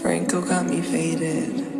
Franco got me faded.